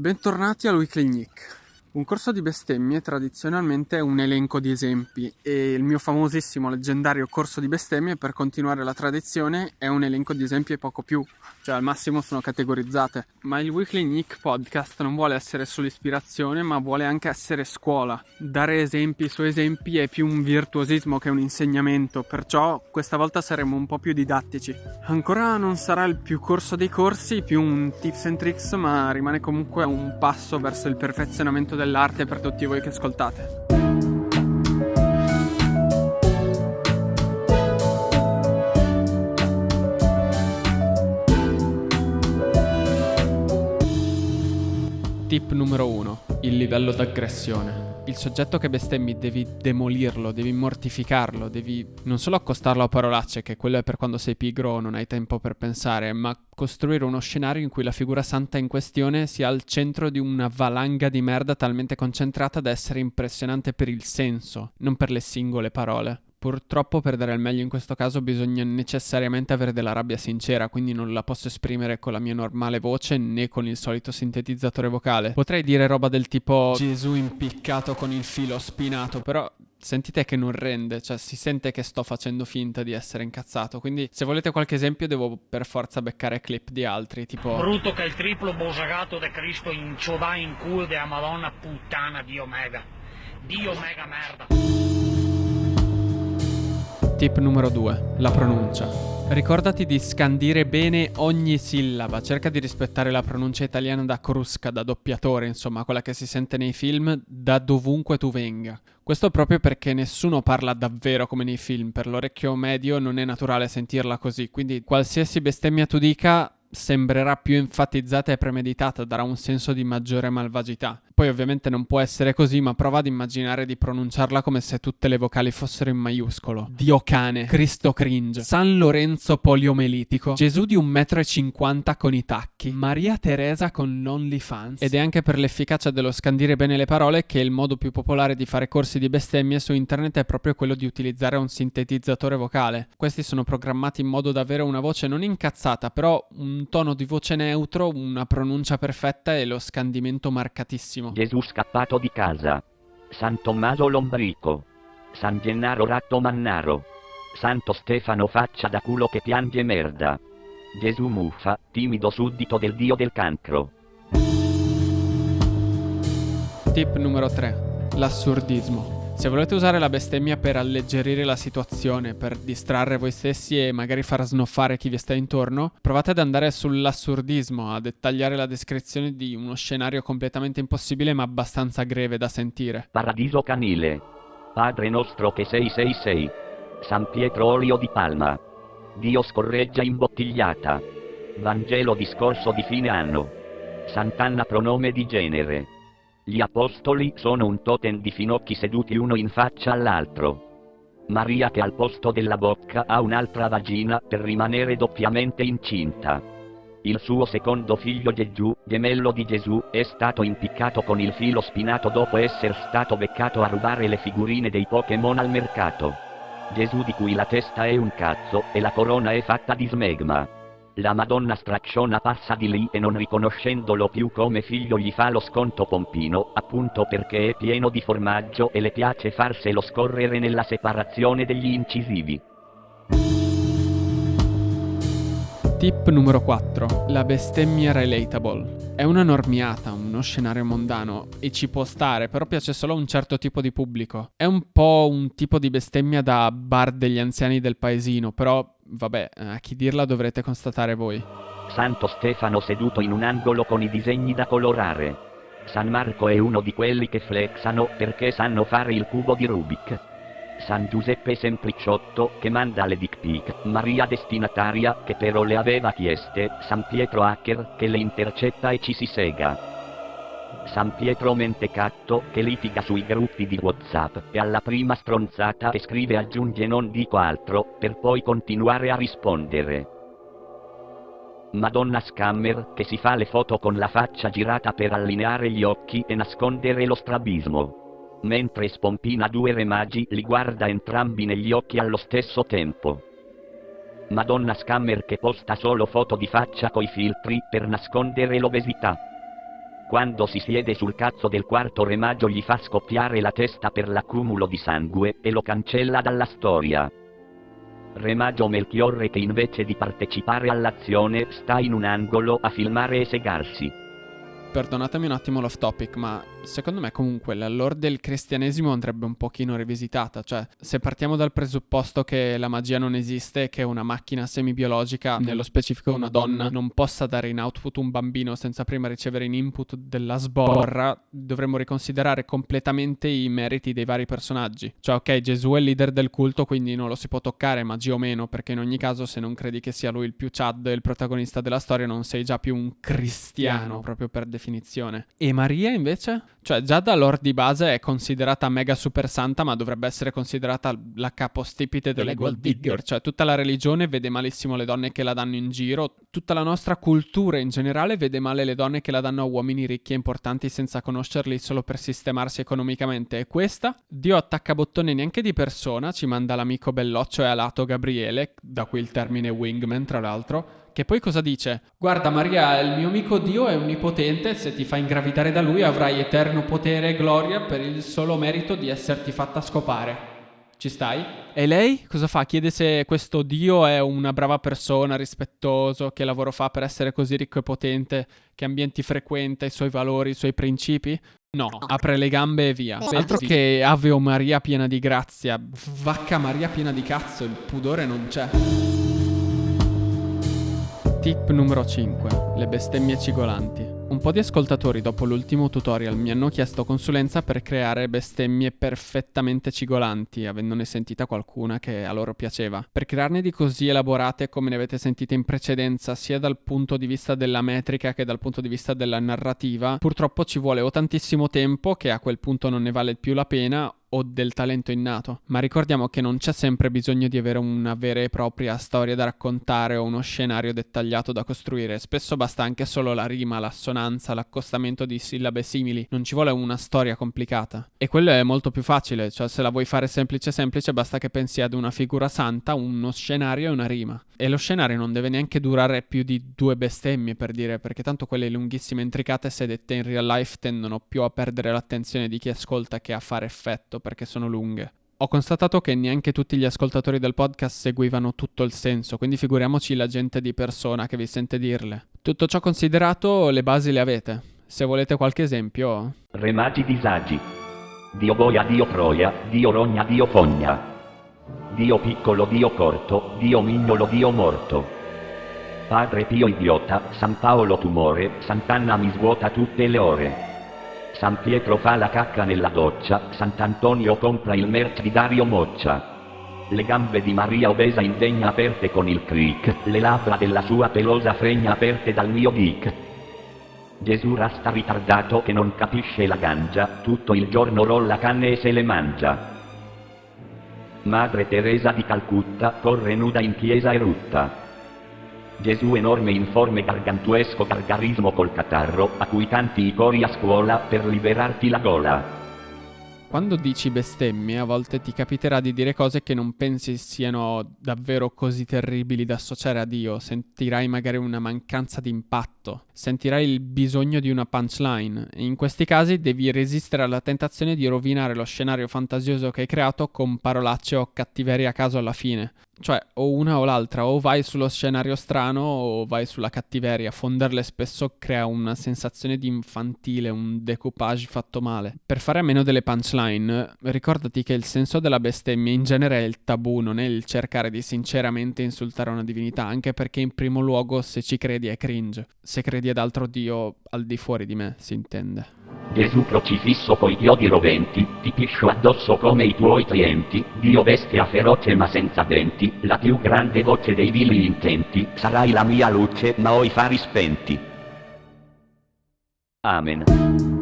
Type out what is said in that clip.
Bentornati al Weekly Nick. Un corso di bestemmie tradizionalmente è un elenco di esempi e il mio famosissimo leggendario corso di bestemmie per continuare la tradizione è un elenco di esempi e poco più, cioè al massimo sono categorizzate. Ma il Weekly Nick podcast non vuole essere solo ispirazione ma vuole anche essere scuola. Dare esempi su esempi è più un virtuosismo che un insegnamento, perciò questa volta saremo un po' più didattici. Ancora non sarà il più corso dei corsi, più un tips and tricks, ma rimane comunque un passo verso il perfezionamento dell'arte per tutti voi che ascoltate. Tip numero 1. Il livello d'aggressione. Il soggetto che bestemmi devi demolirlo, devi mortificarlo, devi non solo accostarlo a parolacce, che quello è per quando sei pigro o non hai tempo per pensare, ma costruire uno scenario in cui la figura santa in questione sia al centro di una valanga di merda talmente concentrata da essere impressionante per il senso, non per le singole parole. Purtroppo per dare il meglio in questo caso bisogna necessariamente avere della rabbia sincera, quindi non la posso esprimere con la mia normale voce né con il solito sintetizzatore vocale. Potrei dire roba del tipo Gesù impiccato con il filo spinato, però sentite che non rende, cioè si sente che sto facendo finta di essere incazzato. Quindi se volete qualche esempio devo per forza beccare clip di altri, tipo Brutto che il triplo bosagato de Cristo in ciodà in culo della Madonna puttana Dio mega. Dio mega merda. Tip numero 2. La pronuncia. Ricordati di scandire bene ogni sillaba, cerca di rispettare la pronuncia italiana da crusca, da doppiatore, insomma, quella che si sente nei film da dovunque tu venga. Questo proprio perché nessuno parla davvero come nei film, per l'orecchio medio non è naturale sentirla così, quindi qualsiasi bestemmia tu dica sembrerà più enfatizzata e premeditata, darà un senso di maggiore malvagità. Poi ovviamente non può essere così, ma prova ad immaginare di pronunciarla come se tutte le vocali fossero in maiuscolo. Dio cane, Cristo cringe, San Lorenzo poliomelitico, Gesù di un metro e cinquanta con i tacchi, Maria Teresa con l'OnlyFans. Ed è anche per l'efficacia dello scandire bene le parole che il modo più popolare di fare corsi di bestemmie su internet è proprio quello di utilizzare un sintetizzatore vocale. Questi sono programmati in modo da avere una voce non incazzata, però un tono di voce neutro, una pronuncia perfetta e lo scandimento marcatissimo. Gesù scappato di casa. San Tommaso Lombrico. San Gennaro Ratto Mannaro. Santo Stefano faccia da culo che piange merda. Gesù muffa, timido suddito del dio del cancro. Tip numero 3. L'assurdismo. Se volete usare la bestemmia per alleggerire la situazione, per distrarre voi stessi e magari far snoffare chi vi sta intorno, provate ad andare sull'assurdismo, a dettagliare la descrizione di uno scenario completamente impossibile ma abbastanza greve da sentire. Paradiso canile. Padre nostro che sei sei sei. San Pietro olio di palma. Dio scorreggia imbottigliata. Vangelo discorso di fine anno. Sant'Anna pronome di genere. Gli apostoli sono un totem di finocchi seduti uno in faccia all'altro. Maria che al posto della bocca ha un'altra vagina per rimanere doppiamente incinta. Il suo secondo figlio Gesù, gemello di Gesù, è stato impiccato con il filo spinato dopo essere stato beccato a rubare le figurine dei Pokémon al mercato. Gesù di cui la testa è un cazzo e la corona è fatta di smegma. La Madonna stracciona passa di lì e non riconoscendolo più come figlio gli fa lo sconto pompino, appunto perché è pieno di formaggio e le piace farselo scorrere nella separazione degli incisivi. Tip numero 4. La bestemmia relatable. È una normiata, uno scenario mondano e ci può stare, però piace solo a un certo tipo di pubblico. È un po' un tipo di bestemmia da bar degli anziani del paesino, però vabbè, a chi dirla dovrete constatare voi. Santo Stefano seduto in un angolo con i disegni da colorare. San Marco è uno di quelli che flexano perché sanno fare il cubo di Rubik. San Giuseppe Sempliciotto che manda le dick pic, Maria destinataria che però le aveva chieste, San Pietro hacker che le intercetta e ci si sega. San Pietro Mentecatto che litiga sui gruppi di Whatsapp e alla prima stronzata e scrive aggiunge non dico altro per poi continuare a rispondere. Madonna Scammer che si fa le foto con la faccia girata per allineare gli occhi e nascondere lo strabismo mentre spompina due re magi li guarda entrambi negli occhi allo stesso tempo. Madonna Scammer che posta solo foto di faccia coi filtri per nascondere l'obesità. Quando si siede sul cazzo del quarto remaggio gli fa scoppiare la testa per l'accumulo di sangue e lo cancella dalla storia. Remaggio Melchiorre che invece di partecipare all'azione sta in un angolo a filmare e segarsi perdonatemi un attimo l'off topic, ma secondo me comunque la lore del cristianesimo andrebbe un pochino rivisitata. Cioè, se partiamo dal presupposto che la magia non esiste, che una macchina semibiologica, mm. nello specifico una donna, non possa dare in output un bambino senza prima ricevere in input della sborra, dovremmo riconsiderare completamente i meriti dei vari personaggi. Cioè, ok, Gesù è il leader del culto, quindi non lo si può toccare, magia o meno, perché in ogni caso se non credi che sia lui il più Chad e il protagonista della storia, non sei già più un cristiano, proprio per definizione. E Maria invece? Cioè, già da lore di base è considerata mega super santa, ma dovrebbe essere considerata la capostipite delle gold digger. Cioè, tutta la religione vede malissimo le donne che la danno in giro. Tutta la nostra cultura in generale vede male le donne che la danno a uomini ricchi e importanti senza conoscerli solo per sistemarsi economicamente. E questa, Dio attacca bottone neanche di persona, ci manda l'amico belloccio e alato Gabriele, da qui il termine wingman, tra l'altro che poi cosa dice? Guarda Maria, il mio amico Dio è onnipotente, se ti fa ingravidare da lui avrai eterno potere e gloria per il solo merito di esserti fatta scopare. Ci stai? E lei cosa fa? Chiede se questo Dio è una brava persona, rispettoso, che lavoro fa per essere così ricco e potente, che ambienti frequenta, i suoi valori, i suoi principi? No, apre le gambe e via. Altro che Ave o Maria piena di grazia, vacca Maria piena di cazzo, il pudore non c'è. Tip numero 5. Le bestemmie cigolanti. Un po' di ascoltatori dopo l'ultimo tutorial mi hanno chiesto consulenza per creare bestemmie perfettamente cigolanti, avendone sentita qualcuna che a loro piaceva. Per crearne di così elaborate come ne avete sentite in precedenza, sia dal punto di vista della metrica che dal punto di vista della narrativa, purtroppo ci vuole o tantissimo tempo, che a quel punto non ne vale più la pena, o del talento innato, ma ricordiamo che non c'è sempre bisogno di avere una vera e propria storia da raccontare o uno scenario dettagliato da costruire, spesso basta anche solo la rima, l'assonanza, l'accostamento di sillabe simili, non ci vuole una storia complicata. E quello è molto più facile, cioè se la vuoi fare semplice semplice basta che pensi ad una figura santa, uno scenario e una rima. E lo scenario non deve neanche durare più di due bestemmie per dire, perché tanto quelle lunghissime intricate se dette in real life tendono più a perdere l'attenzione di chi ascolta che a fare effetto detto perché sono lunghe. Ho constatato che neanche tutti gli ascoltatori del podcast seguivano tutto il senso, quindi figuriamoci la gente di persona che vi sente dirle. Tutto ciò considerato, le basi le avete. Se volete qualche esempio... Remati disagi. Dio boia, Dio troia, Dio rogna, Dio fogna. Dio piccolo, Dio corto, Dio mignolo, Dio morto. Padre Pio idiota, San Paolo tumore, Sant'Anna mi svuota tutte le ore. San Pietro fa la cacca nella doccia, Sant'Antonio compra il merch di Dario Moccia. Le gambe di Maria obesa indegna aperte con il cric, le labbra della sua pelosa fregna aperte dal mio dick. Gesù rasta ritardato che non capisce la gangia, tutto il giorno rolla canne e se le mangia. Madre Teresa di Calcutta corre nuda in chiesa e rutta. Gesù enorme informe gargantuesco gargarismo col catarro, a cui tanti i cori a scuola per liberarti la gola. Quando dici bestemmie, a volte ti capiterà di dire cose che non pensi siano davvero così terribili da associare a Dio. Sentirai magari una mancanza di impatto, sentirai il bisogno di una punchline. E in questi casi devi resistere alla tentazione di rovinare lo scenario fantasioso che hai creato con parolacce o cattiveria a caso alla fine. Cioè, o una o l'altra, o vai sullo scenario strano o vai sulla cattiveria. Fonderle spesso crea una sensazione di infantile, un decoupage fatto male. Per fare a meno delle punchline, ricordati che il senso della bestemmia in genere è il tabù, non è il cercare di sinceramente insultare una divinità, anche perché in primo luogo se ci credi è cringe. Se credi ad altro Dio al di fuori di me, si intende. Gesù crocifisso coi chiodi roventi, ti piscio addosso come i tuoi clienti, Dio bestia feroce ma senza denti, la più grande voce dei vili intenti, sarai la mia luce ma ho i fari spenti. Amen.